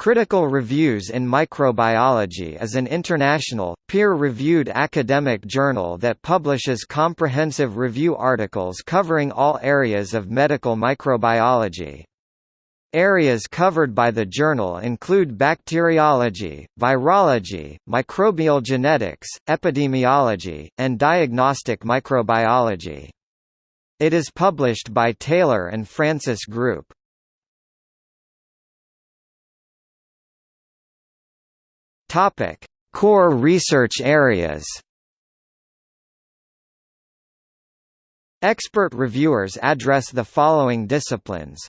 Critical Reviews in Microbiology is an international, peer-reviewed academic journal that publishes comprehensive review articles covering all areas of medical microbiology. Areas covered by the journal include bacteriology, virology, microbial genetics, epidemiology, and diagnostic microbiology. It is published by Taylor and Francis Group. Topic: Core research areas. Expert reviewers address the following disciplines: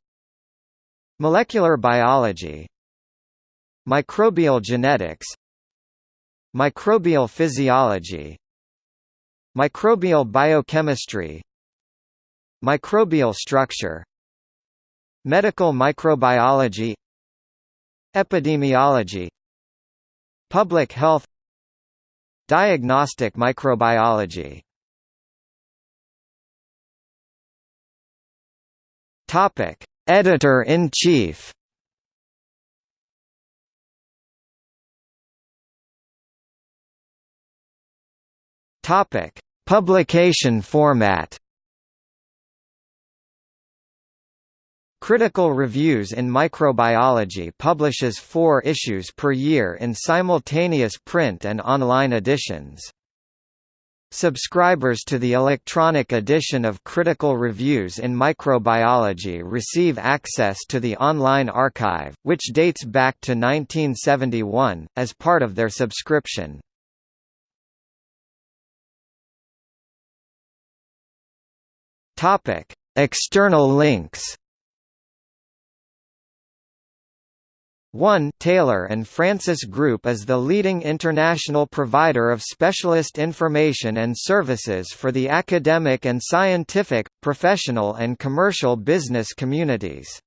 Molecular biology, Microbial genetics, Microbial physiology, Microbial biochemistry, Microbial structure, Medical microbiology, Epidemiology Public health Diagnostic microbiology. Editor-in-Chief. Topic: Publication format Critical Reviews in Microbiology publishes four issues per year in simultaneous print and online editions. Subscribers to the electronic edition of Critical Reviews in Microbiology receive access to the online archive, which dates back to 1971, as part of their subscription. External links 1 Taylor and Francis Group is the leading international provider of specialist information and services for the academic and scientific, professional and commercial business communities.